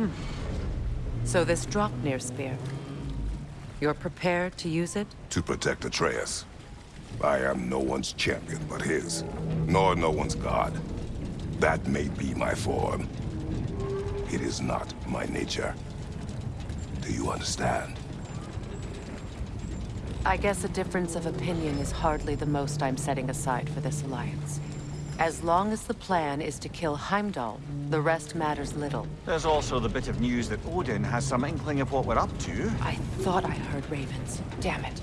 Hmm. So this Draupnir spear. You're prepared to use it? To protect Atreus. I am no one's champion but his, nor no one's god. That may be my form. It is not my nature. Do you understand? I guess a difference of opinion is hardly the most I'm setting aside for this alliance. As long as the plan is to kill Heimdall, the rest matters little. There's also the bit of news that Odin has some inkling of what we're up to. I thought I heard ravens. Damn it.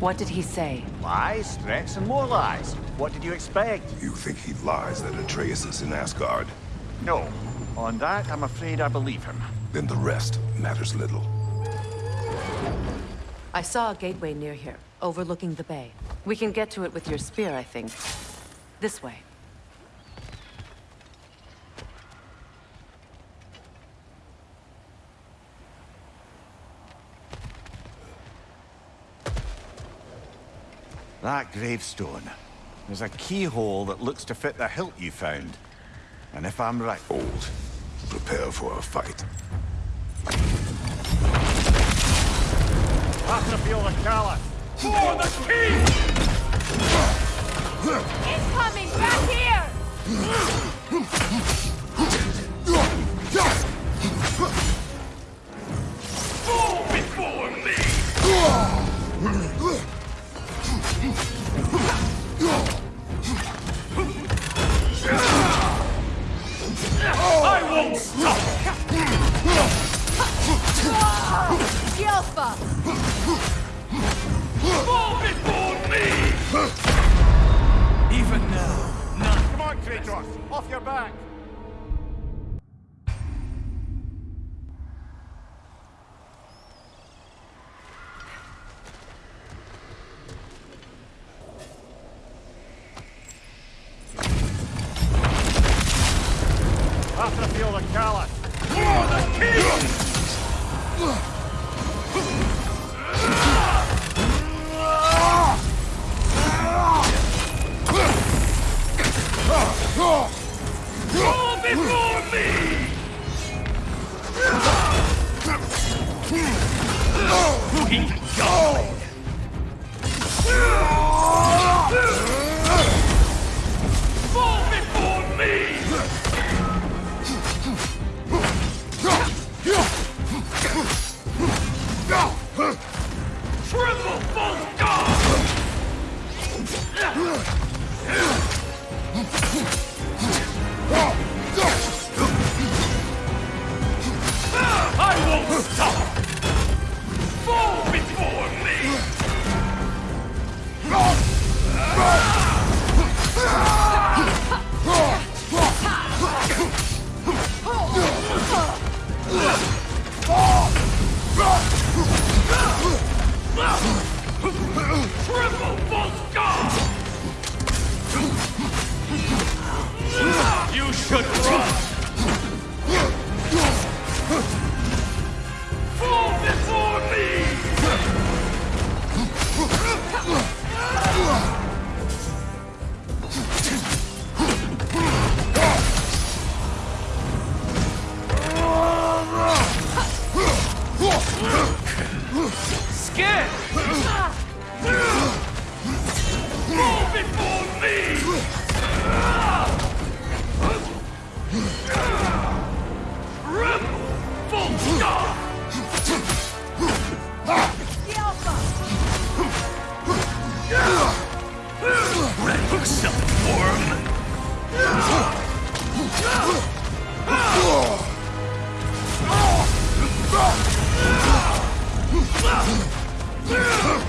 What did he say? Lies, threats, and more lies. What did you expect? You think he lies that Atreus is in Asgard? No. On that, I'm afraid I believe him. Then the rest matters little. I saw a gateway near here, overlooking the bay. We can get to it with your spear, I think. This way. That gravestone. There's a keyhole that looks to fit the hilt you found. And if I'm right... Old. Prepare for a fight. Patrafil the Caliph! For the king! Off your back! I won't stop! Scared! Fall before me! Worm! At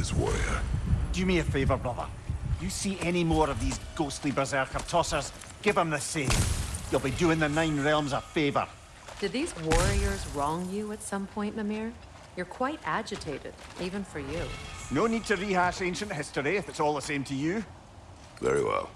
You knew this warrior. Do me a favor, brother. You see any more of these ghostly berserker tossers, give them the same. You'll be doing the Nine Realms a favor. Did these warriors wrong you at some point, Mimir? You're quite agitated, even for you. No need to rehash ancient history if it's all the same to you. Very well.